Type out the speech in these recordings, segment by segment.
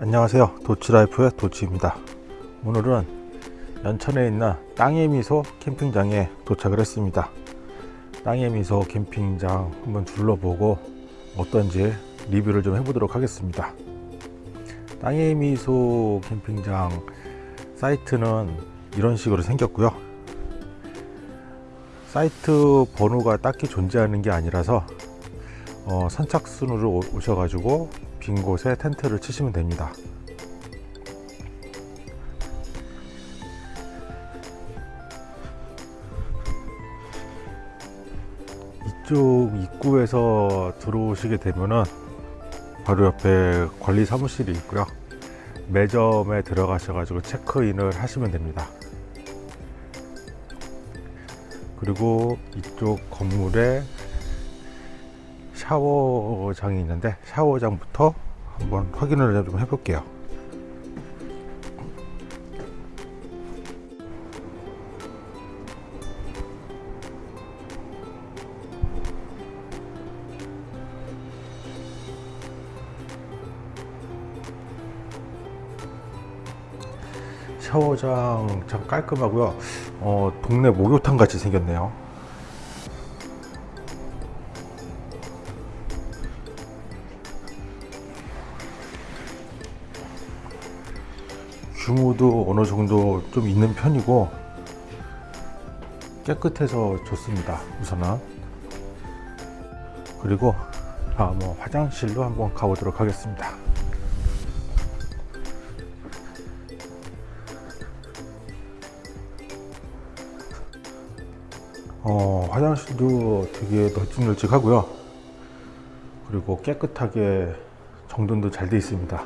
안녕하세요. 도치라이프의 도치입니다. 오늘은 연천에 있는 땅의 미소 캠핑장에 도착을 했습니다. 땅의 미소 캠핑장 한번 둘러보고 어떤지 리뷰를 좀 해보도록 하겠습니다. 땅의 미소 캠핑장 사이트는 이런 식으로 생겼고요. 사이트 번호가 딱히 존재하는 게 아니라서 어, 선착순으로 오셔가지고 빈 곳에 텐트를 치시면 됩니다 이쪽 입구에서 들어오시게 되면은 바로 옆에 관리 사무실이 있고요. 매점에 들어가셔 가지고 체크인을 하시면 됩니다. 그리고 이쪽 건물에 샤워장이 있는데 샤워장부터 한번 확인을 좀 해볼게요 샤워장 참 깔끔하고요. 어, 동네 목욕탕 같이 생겼네요. 규모도 어느 정도 좀 있는 편이고 깨끗해서 좋습니다 우선은. 그리고 아, 뭐 화장실로 한번 가보도록 하겠습니다 어, 화장실도 되게 널찍널찍하고요. 그리고 깨끗하게 정돈도 잘 되어 있습니다.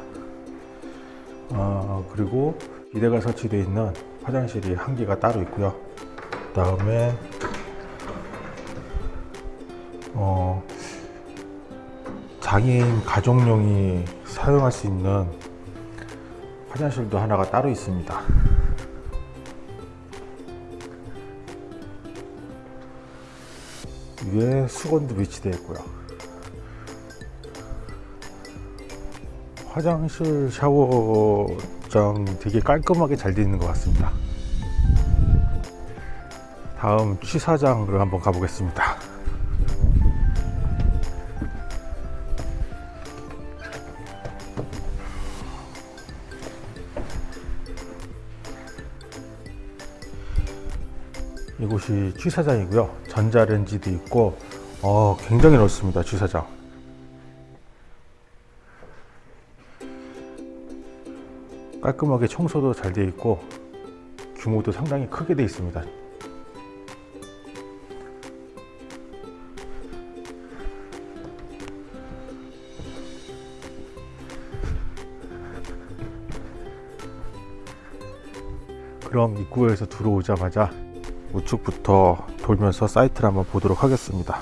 어, 그리고 비대가 설치되어 있는 화장실이 한 개가 따로 있고요. 그 다음에 어, 장애인 가족용이 사용할 수 있는 화장실도 하나가 따로 있습니다 위에 수건도 위치되어 있고요. 화장실 샤워장 되게 깔끔하게 잘 되어 있는 것 같습니다. 다음 취사장으로 한번 가보겠습니다 이곳이 취사장이고요. 전자레인지도 있고 어, 굉장히 넓습니다 취사장. 깔끔하게 청소도 잘 되어 있고 규모도 상당히 크게 되어 있습니다. 그럼 입구에서 들어오자마자 우측부터 돌면서 사이트를 한번 보도록 하겠습니다.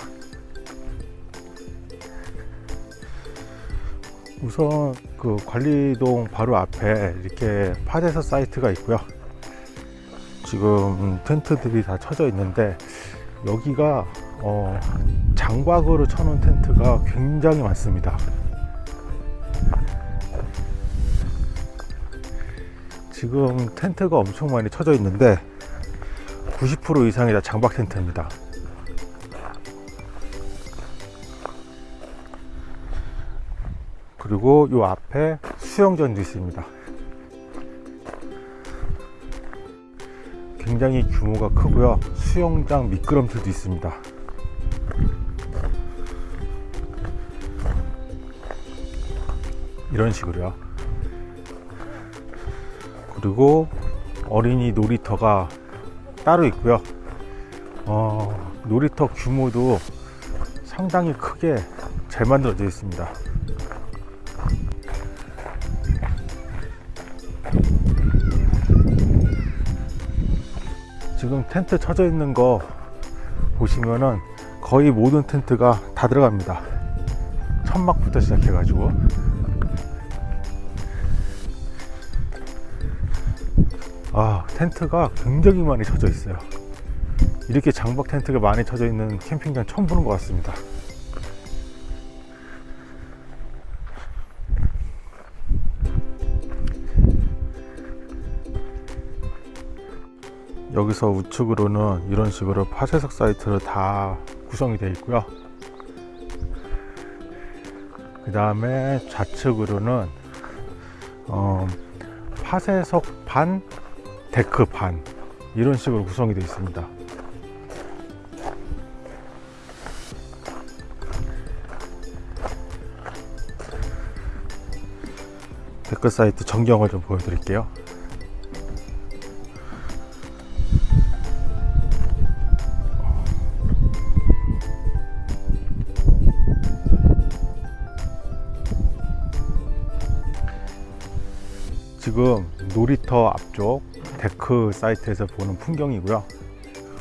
우선 그 관리동 바로 앞에 이렇게 파데서 사이트가 있고요. 지금 텐트들이 다 쳐져 있는데 여기가 어, 장박으로 쳐놓은 텐트가 굉장히 많습니다. 지금 텐트가 엄청 많이 쳐져 있는데 90% 이상이 다 장박 텐트입니다. 그리고 이 앞에 수영장도 있습니다. 굉장히 규모가 크고요. 수영장 미끄럼틀도 있습니다. 이런 식으로요. 그리고 어린이 놀이터가 따로 있고요. 어, 놀이터 규모도 상당히 크게 잘 만들어져 있습니다. 지금 텐트 쳐져 있는 거 보시면은 거의 모든 텐트가 다 들어갑니다. 천막부터 시작해 가지고 아 텐트가 굉장히 많이 쳐져 있어요. 이렇게 장박 텐트가 많이 쳐져 있는 캠핑장 처음 보는 것 같습니다. 여기서 우측으로는 이런 식으로 파쇄석 사이트로 다 구성이 되어 있고요. 그 다음에 좌측으로는 어, 파쇄석 반, 데크 반 이런 식으로 구성이 되어 있습니다. 데크 사이트 전경을 좀 보여드릴게요. 지금 놀이터 앞쪽 데크 사이트에서 보는 풍경이고요.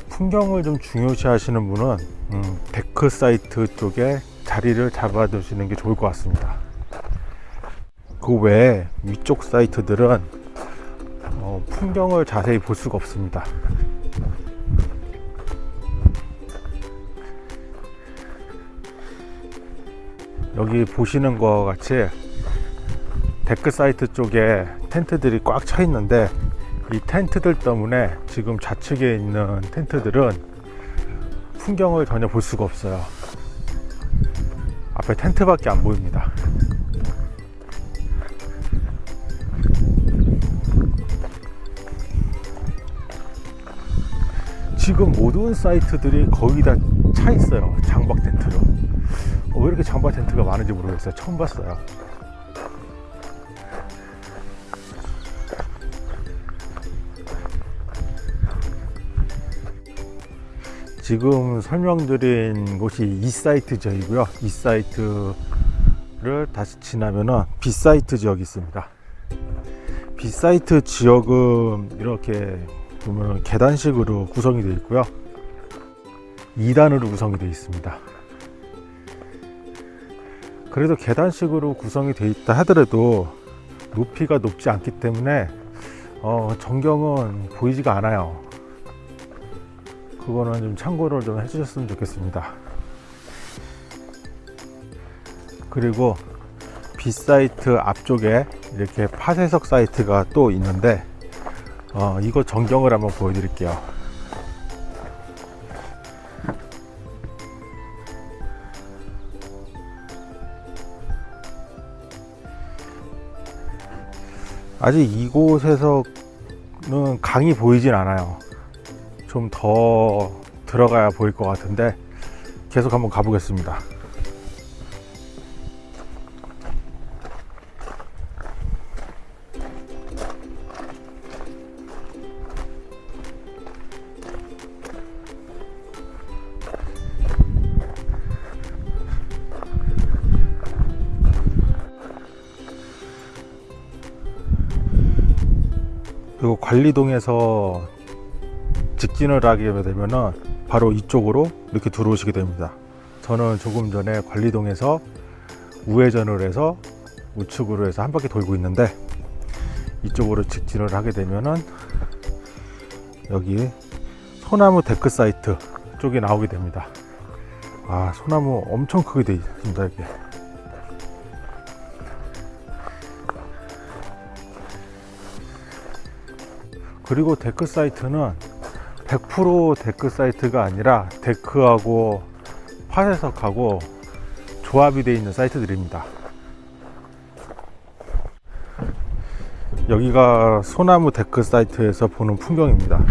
풍경을 좀 중요시 하시는 분은 음, 데크 사이트 쪽에 자리를 잡아 두시는 게 좋을 것 같습니다. 그 외에 위쪽 사이트들은 어, 풍경을 자세히 볼 수가 없습니다. 여기 보시는 것 같이 데크 사이트 쪽에 텐트들이 꽉 차 있는데 이 텐트들 때문에 지금 좌측에 있는 텐트들은 풍경을 전혀 볼 수가 없어요. 앞에 텐트밖에 안 보입니다. 지금 모든 사이트들이 거의 다 차 있어요. 장박 텐트로. 어, 왜 이렇게 장박 텐트가 많은지 모르겠어요. 처음 봤어요. 지금 설명드린 곳이 이 사이트 지역이고요. 이 사이트를 다시 지나면은 B 사이트 지역이 있습니다. B 사이트 지역은 이렇게 보면 계단식으로 구성이 되어 있고요. 2단으로 구성이 되어 있습니다. 그래도 계단식으로 구성이 되어 있다 하더라도 높이가 높지 않기 때문에 어, 전경은 보이지가 않아요. 그거는 좀 참고를 좀 해주셨으면 좋겠습니다. 그리고 B 사이트 앞쪽에 이렇게 파쇄석 사이트가 또 있는데 어, 이거 전경을 한번 보여드릴게요. 아직 이곳에서는 강이 보이진 않아요. 좀 더 들어가야 보일 것 같은데 계속 한번 가보겠습니다. 그리고 관리동에서 직진을 하게 되면은 바로 이쪽으로 이렇게 들어오시게 됩니다. 저는 조금 전에 관리동에서 우회전을 해서 우측으로 해서 한 바퀴 돌고 있는데 이쪽으로 직진을 하게 되면은 여기 소나무 데크 사이트 쪽에 나오게 됩니다. 아 소나무 엄청 크게 되어 있습니다 이게. 그리고 데크 사이트는 100% 데크 사이트가 아니라 데크하고 파쇄석하고 조합이 되어 있는 사이트들입니다. 여기가 소나무 데크 사이트에서 보는 풍경입니다.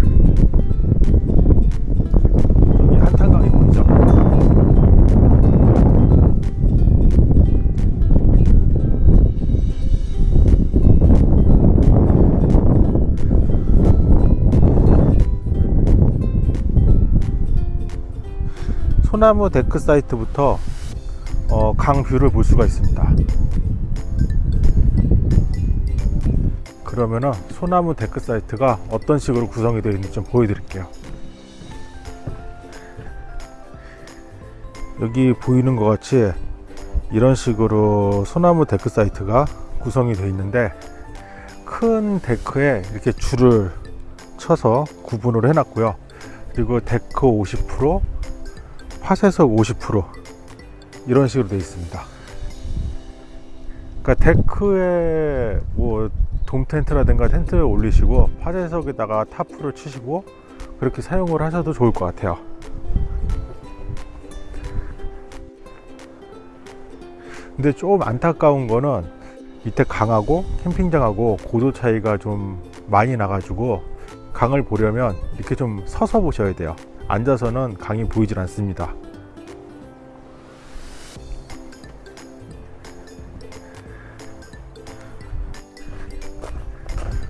소나무 데크 사이트부터 어, 강뷰를 볼 수가 있습니다. 그러면 소나무 데크 사이트가 어떤 식으로 구성이 되어 있는지 좀 보여드릴게요. 여기 보이는 것 같이 이런 식으로 소나무 데크 사이트가 구성이 되어 있는데 큰 데크에 이렇게 줄을 쳐서 구분을 해놨고요. 그리고 데크 50% 파쇄석 50% 이런 식으로 되어 있습니다. 그러니까 데크에 뭐 돔 텐트라든가 텐트를 올리시고 파쇄석에다가 타프를 치시고 그렇게 사용을 하셔도 좋을 것 같아요. 근데 좀 안타까운 거는 밑에 강하고 캠핑장하고 고도 차이가 좀 많이 나가지고 강을 보려면 이렇게 좀 서서 보셔야 돼요. 앉아서는 강이 보이질 않습니다.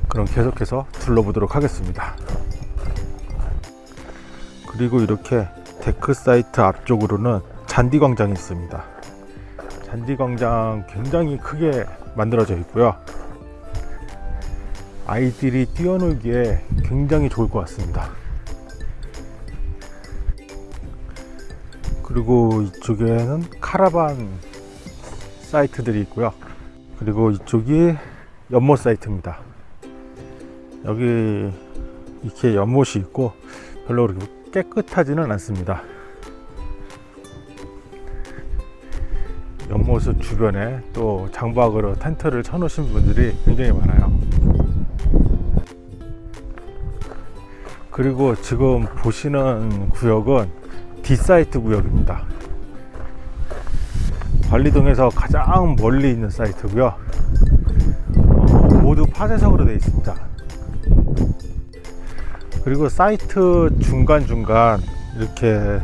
그럼 계속해서 둘러보도록 하겠습니다. 그리고 이렇게 데크 사이트 앞쪽으로는 잔디 광장이 있습니다. 잔디 광장 굉장히 크게 만들어져 있고요. 아이들이 뛰어놀기에 굉장히 좋을 것 같습니다. 그리고 이쪽에는 카라반 사이트들이 있고요. 그리고 이쪽이 연못 사이트입니다. 여기 이렇게 연못이 있고 별로 그렇게 깨끗하지는 않습니다. 연못 주변에 또 장박으로 텐트를 쳐 놓으신 분들이 굉장히 많아요. 그리고 지금 보시는 구역은 D사이트 구역입니다. 관리동에서 가장 멀리 있는 사이트고요. 어, 모두 파쇄석으로 되어 있습니다. 그리고 사이트 중간중간 이렇게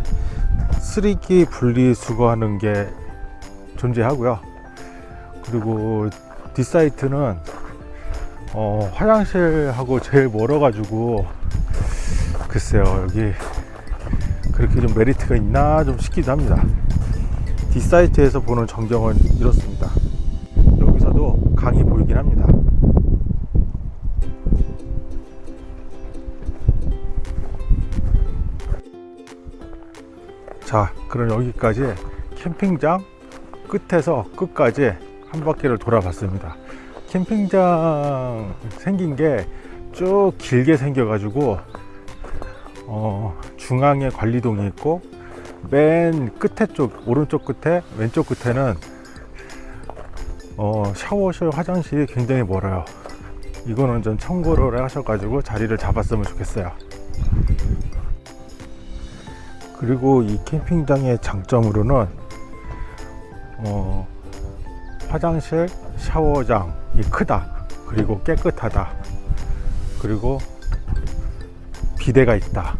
쓰레기 분리수거하는 게 존재하고요. 그리고 뒷사이트는 어, 화장실하고 제일 멀어 가지고 글쎄요 여기 그렇게 좀 메리트가 있나 좀 싶기도 합니다. 뒷사이트에서 보는 전경은 이렇습니다. 여기서도 강이 보이긴 합니다. 자 그럼 여기까지 캠핑장 끝에서 끝까지 한 바퀴를 돌아봤습니다 캠핑장 생긴 게 쭉 길게 생겨 가지고 어, 중앙에 관리동이 있고 맨 끝에 쪽 오른쪽 끝에 왼쪽 끝에는 어, 샤워실 화장실이 굉장히 멀어요 이거는 좀 참고를 하셔가지고 자리를 잡았으면 좋겠어요 그리고 이 캠핑장의 장점으로는 어, 화장실, 샤워장이 크다. 그리고 깨끗하다. 그리고 비대가 있다.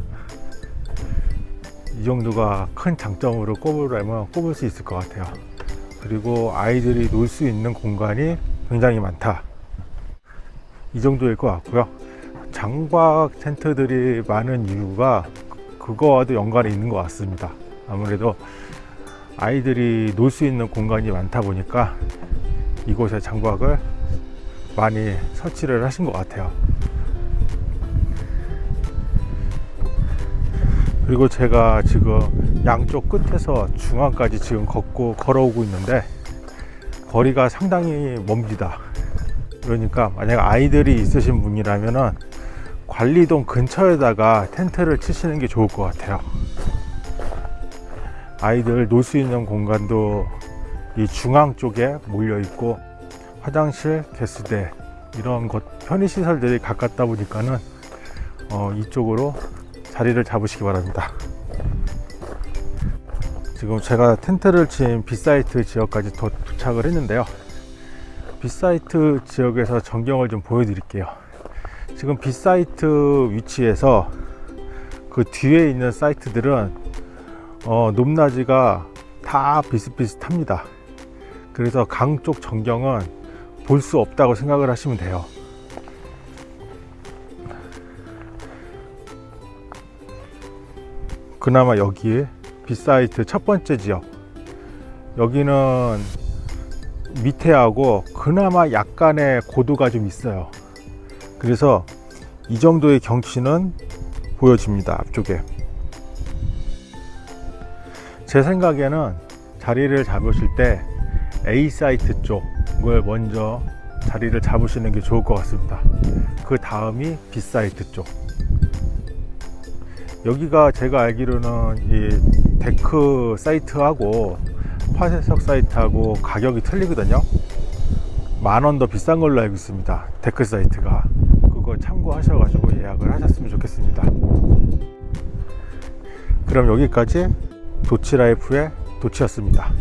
이 정도가 큰 장점으로 꼽으려면 꼽을 수 있을 것 같아요. 그리고 아이들이 놀 수 있는 공간이 굉장히 많다. 이 정도일 것 같고요. 장박 텐트들이 많은 이유가 그거와도 연관이 있는 것 같습니다. 아무래도 아이들이 놀 수 있는 공간이 많다 보니까 이곳에 장박을 많이 설치를 하신 것 같아요. 그리고 제가 지금 양쪽 끝에서 중앙까지 지금 걷고 걸어오고 있는데 거리가 상당히 멉니다. 그러니까 만약 아이들이 있으신 분이라면 관리동 근처에다가 텐트를 치시는 게 좋을 것 같아요. 아이들 놀 수 있는 공간도 이 중앙 쪽에 몰려 있고 화장실, 개수대 이런 것 편의 시설들이 가깝다 보니까는 어, 이쪽으로 자리를 잡으시기 바랍니다. 지금 제가 텐트를 친 빗사이트 지역까지 더 도착을 했는데요. B사이트 지역에서 전경을 좀 보여드릴게요. 지금 B사이트 위치에서 그 뒤에 있는 사이트들은 어, 높낮이가 다 비슷비슷합니다. 그래서 강 쪽 전경은 볼 수 없다고 생각을 하시면 돼요. 그나마 여기에 B사이트 첫 번째 지역 여기는 밑에하고 그나마 약간의 고도가 좀 있어요. 그래서 이 정도의 경치는 보여집니다. 앞쪽에. 제 생각에는 자리를 잡으실 때 A 사이트 쪽을 먼저 자리를 잡으시는 게 좋을 것 같습니다. 그 다음이 B 사이트 쪽. 여기가 제가 알기로는 이 데크 사이트하고 파쇄석 사이트하고 가격이 틀리거든요. 만원 더 비싼 걸로 알고 있습니다. 데크 사이트가 그거 참고하셔가지고 예약을 하셨으면 좋겠습니다. 그럼 여기까지 도치라이프의 도치였습니다.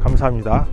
감사합니다.